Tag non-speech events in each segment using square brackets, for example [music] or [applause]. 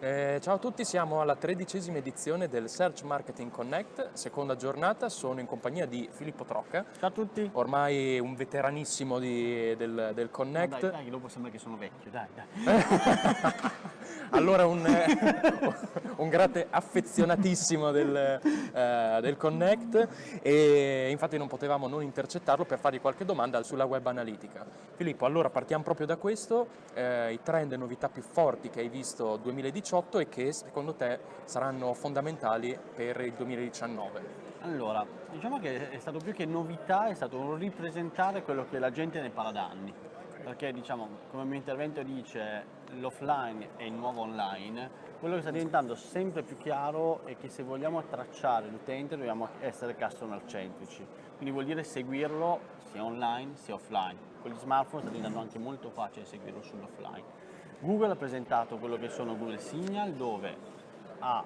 Eh, ciao a tutti, siamo alla tredicesima edizione del Search Marketing Connect, seconda giornata, sono in compagnia di Filippo Trocca. Ciao a tutti. Ormai un veteranissimo di, del, del, Connect. No, dai, dai, dopo sembra che sono vecchio, dai, dai. [laughs] allora un, [laughs] un grande affezionatissimo del, uh, del, Connect e infatti non potevamo non intercettarlo per fargli qualche domanda sulla web analitica. Filippo, allora partiamo proprio da questo, eh, i trend e novità più forti che hai visto 2018 2018 e che secondo te saranno fondamentali per il 2019? Allora, diciamo che è stato più che novità, è stato un ripresentare quello che la gente ne parla da anni. Perché diciamo, come il mio intervento dice, l'offline è il nuovo online, quello che sta diventando sempre più chiaro è che se vogliamo tracciare l'utente dobbiamo essere customer centrici. Quindi vuol dire seguirlo sia online sia offline. Con gli smartphone sta diventando anche molto facile seguirlo sull'offline. Google ha presentato quello che sono Google Signal dove ha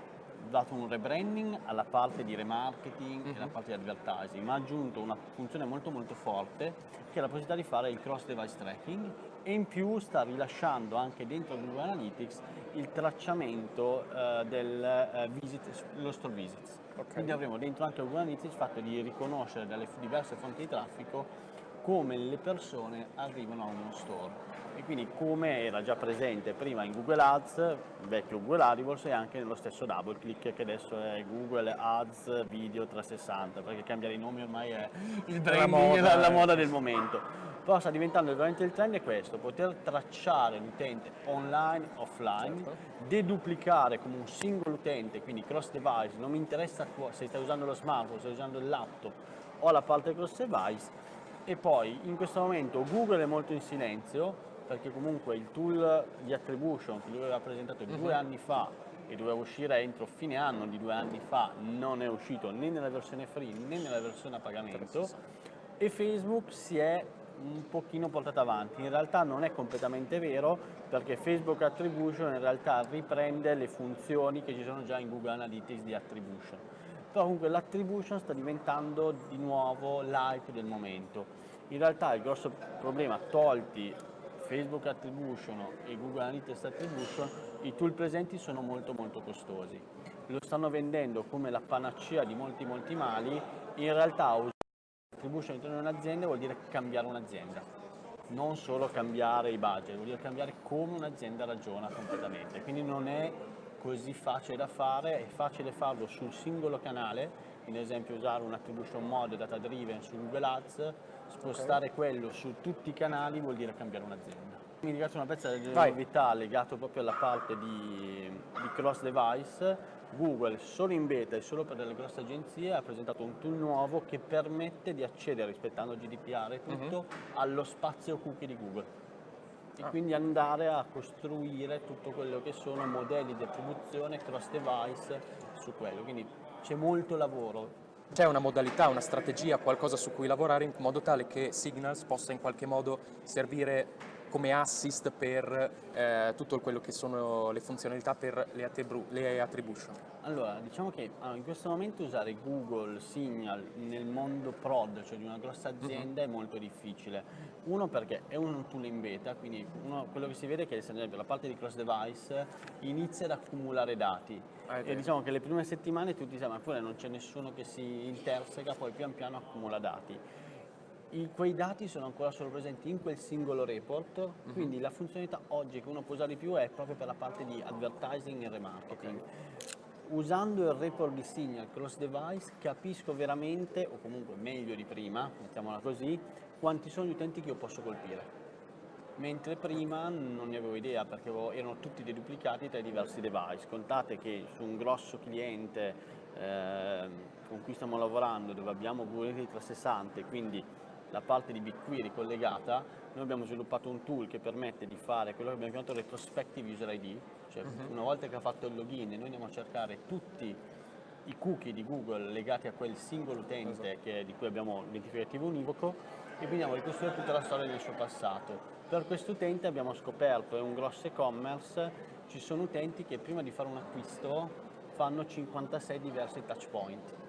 dato un rebranding alla parte di remarketing mm -hmm. e alla parte di advertising, ma ha aggiunto una funzione molto molto forte che è la possibilità di fare il cross device tracking e in più sta rilasciando anche dentro Google Analytics il tracciamento uh, del uh, visit, lo store visits. Okay. Quindi avremo dentro anche Google Analytics il fatto di riconoscere dalle diverse fonti di traffico come le persone arrivano a uno store. E quindi come era già presente prima in Google Ads, vecchio Google AdWords e anche nello stesso DoubleClick che adesso è Google Ads Video 360 perché cambiare i nomi ormai è il branding, la moda, la, moda del momento. Però sta diventando veramente il trend è questo, poter tracciare l'utente online, offline, certo. deduplicare come un singolo utente, quindi cross device, non mi interessa se stai usando lo smartphone, se stai usando il laptop o la parte cross device e poi in questo momento Google è molto in silenzio perché comunque il tool di attribution che lui aveva presentato due uh mhm. -huh. anni fa e doveva uscire entro fine anno di due anni fa non è uscito né nella versione free né nella versione a pagamento e Facebook si è un pochino portata avanti, in realtà non è completamente vero perché Facebook Attribution in realtà riprende le funzioni che ci sono già in Google Analytics di Attribution però comunque l'attribution sta diventando di nuovo l'hype del momento in realtà il grosso problema tolti Facebook Attribution e Google Analytics Attribution, i tool presenti sono molto molto costosi. Lo stanno vendendo come la panacea di molti molti mali, in realtà usare Attribution all'interno di un'azienda vuol dire cambiare un'azienda, non solo cambiare i budget, vuol dire cambiare come un'azienda ragiona completamente. Quindi non è così facile da fare, è facile farlo sul singolo canale, in esempio usare un attribution mode data driven su Google Ads, spostare okay. quello su tutti i canali vuol dire cambiare un'azienda. Mi ringrazio una pezza di novità legato proprio alla parte di, di cross device. Google solo in beta e solo per delle grosse agenzie ha presentato un tool nuovo che permette di accedere, rispettando GDPR e tutto, uh mhm. -huh. allo spazio cookie di Google e quindi andare a costruire tutto quello che sono modelli di attribuzione cross device su quello. Quindi c'è molto lavoro. C'è una modalità, una strategia, qualcosa su cui lavorare in modo tale che Signals possa in qualche modo servire come assist per eh, tutto quello che sono le funzionalità per le, le attribution? Allora, diciamo che allora, in questo momento usare Google Signal nel mondo prod, cioè di una grossa mhm. azienda, uh -huh. è molto difficile. Uno perché è un tool in beta, quindi uno, quello che si vede è che esempio la parte di cross device inizia ad accumulare dati ah, e diciamo che le prime settimane tutti dicono ma pure non c'è nessuno che si interseca, poi pian piano accumula dati i, quei dati sono ancora solo presenti in quel singolo report, uh mhm. -huh. quindi la funzionalità oggi che uno può usare di più è proprio per la parte di advertising e remarketing. Okay. Usando il report di Signal cross device capisco veramente, o comunque meglio di prima, mettiamola così, quanti sono gli utenti che io posso colpire. Mentre prima non ne avevo idea perché erano tutti deduplicati tra i diversi device. Contate che su un grosso cliente eh, con cui stiamo lavorando, dove abbiamo Google 360 quindi la parte di BigQuery collegata, noi abbiamo sviluppato un tool che permette di fare quello che abbiamo chiamato retrospective user ID, cioè uh mhm. -huh. una volta che ha fatto il login noi andiamo a cercare tutti i cookie di Google legati a quel singolo utente esatto. che, di cui abbiamo l'identificativo univoco e quindi andiamo a ricostruire tutta la storia del suo passato. Per questo utente abbiamo scoperto, è un grosso e-commerce, ci sono utenti che prima di fare un acquisto fanno 56 diversi touch point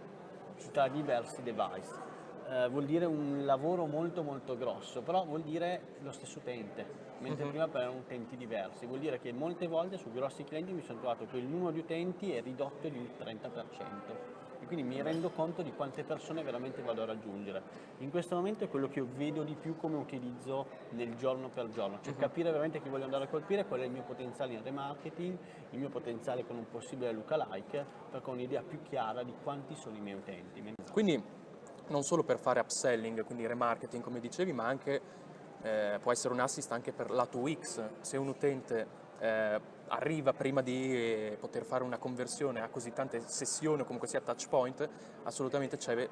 tra diversi device eh, vuol dire un lavoro molto molto grosso, però vuol dire lo stesso utente, mentre uh -huh. prima per erano utenti diversi, vuol dire che molte volte su grossi clienti mi sono trovato che il numero di utenti è ridotto di un 30% e quindi mi rendo conto di quante persone veramente vado a raggiungere. In questo momento è quello che io vedo di più come utilizzo nel giorno per giorno, cioè uh -huh. capire veramente chi voglio andare a colpire, qual è il mio potenziale in remarketing, il mio potenziale con un possibile lookalike, perché ho un'idea più chiara di quanti sono i miei utenti. Quindi non solo per fare upselling, quindi remarketing come dicevi, ma anche eh, può essere un assist anche per lato UX, se un utente eh, arriva prima di eh, poter fare una conversione a così tante sessioni o comunque sia touch point, assolutamente c'è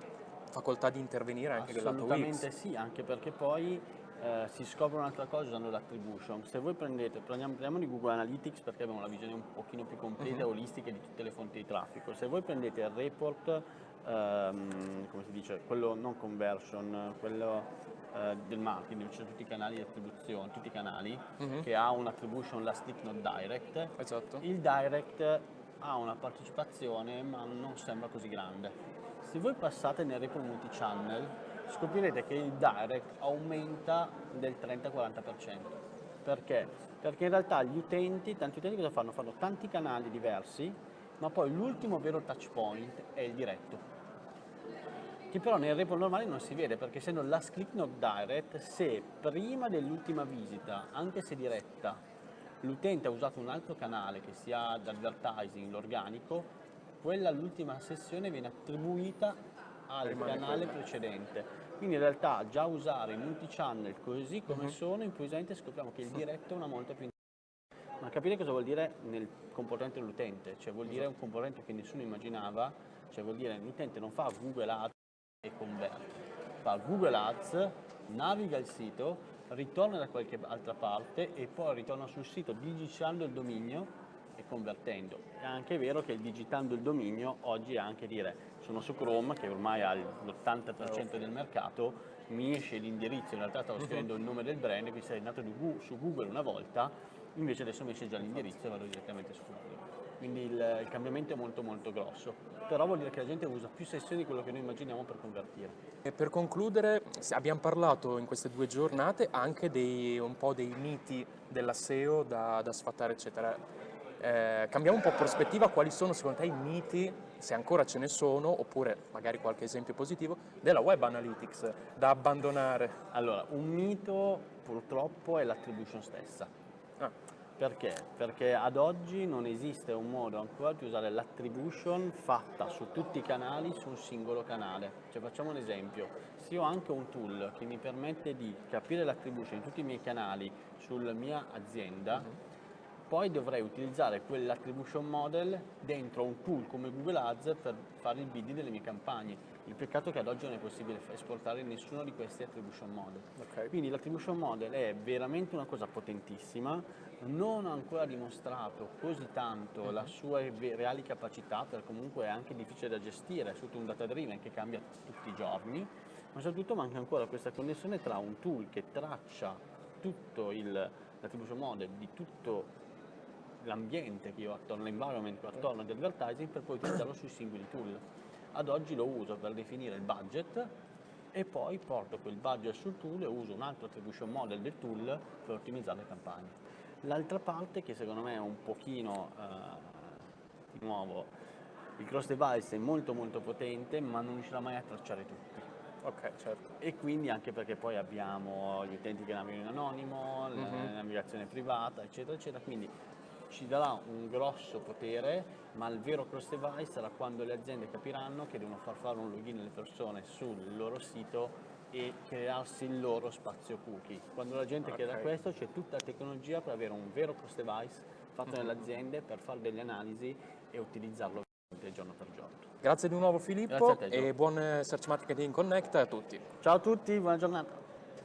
facoltà di intervenire anche del lato UX. Assolutamente sì, anche perché poi eh, si scopre un'altra cosa usando l'attribution. Se voi prendete, prendiamo, prendiamo, di Google Analytics perché abbiamo una visione un pochino più completa e uh -huh. olistica di tutte le fonti di traffico, se voi prendete il report, ehm, come si dice, quello non conversion, quello eh, del marketing, dove ci sono tutti i canali di attribuzione, tutti i canali, uh mhm. -huh. che ha un'attribution last click not direct, esatto. il direct ha una partecipazione ma non sembra così grande. Se voi passate nel report multi-channel scoprirete che il direct aumenta del 30-40%. Perché? Perché in realtà gli utenti, tanti utenti cosa fanno? Fanno tanti canali diversi, ma poi l'ultimo vero touch point è il diretto che però nel report normale non si vede perché essendo last click not direct, se prima dell'ultima visita, anche se diretta, l'utente ha usato un altro canale che sia d'advertising, l'organico, quella l'ultima sessione viene attribuita al Rimane canale quella. precedente. Quindi in realtà già usare i multi-channel così come uh mhm. -huh. sono, improvvisamente scopriamo che il diretto è una molta più ma capire cosa vuol dire nel comportamento dell'utente, cioè vuol dire un comportamento che nessuno immaginava, cioè vuol dire l'utente non fa Google Ads e converte. Fa Google Ads, naviga il sito, ritorna da qualche altra parte e poi ritorna sul sito digitando il dominio e convertendo. È anche vero che il digitando il dominio oggi è anche dire sono su Chrome che ormai ha l'80% del mercato, mi esce l'indirizzo, in realtà stavo scrivendo il nome del brand, quindi sei andato su Google una volta, invece adesso mi esce già l'indirizzo e vado direttamente su Google quindi il, il, cambiamento è molto molto grosso, però vuol dire che la gente usa più sessioni di quello che noi immaginiamo per convertire. E per concludere, abbiamo parlato in queste due giornate anche dei, un po' dei miti della SEO da, da sfatare eccetera. Eh, cambiamo un po' prospettiva, quali sono secondo te i miti, se ancora ce ne sono, oppure magari qualche esempio positivo, della web analytics da abbandonare? Allora, un mito purtroppo è l'attribution stessa. Ah perché? Perché ad oggi non esiste un modo ancora di usare l'attribution fatta su tutti i canali su un singolo canale. Cioè facciamo un esempio, se io ho anche un tool che mi permette di capire l'attribution in tutti i miei canali sulla mia azienda, uh mhm. -huh. poi dovrei utilizzare quell'attribution model dentro un tool come Google Ads per fare il bidding delle mie campagne. Il peccato è che ad oggi non è possibile esportare nessuno di questi attribution model. Okay. Quindi l'attribution model è veramente una cosa potentissima, non ha ancora dimostrato così tanto la sua reali capacità, perché comunque è anche difficile da gestire, è tutto un data driven che cambia tutti i giorni, ma soprattutto manca ancora questa connessione tra un tool che traccia tutto l'attribution model di tutto l'ambiente che io ho attorno, l'environment che ho attorno agli advertising per poi utilizzarlo sui singoli tool. Ad oggi lo uso per definire il budget e poi porto quel budget sul tool e uso un altro attribution model del tool per ottimizzare le campagne. L'altra parte che secondo me è un pochino, eh, di nuovo, il cross device è molto molto potente ma non riuscirà mai a tracciare tutti. Ok, certo. E quindi anche perché poi abbiamo gli utenti che navigano in anonimo, mm -hmm. la mhm. navigazione privata, eccetera, eccetera, quindi ci darà un grosso potere, ma il vero cross device sarà quando le aziende capiranno che devono far fare un login alle persone sul loro sito e crearsi il loro spazio cookie. Quando la gente okay. chiede questo c'è tutta la tecnologia per avere un vero cross device fatto mm -hmm. nelle aziende per fare delle analisi e utilizzarlo giorno per giorno. Grazie di nuovo Filippo te, e buon Search Marketing Connect a tutti. Ciao a tutti, buona giornata.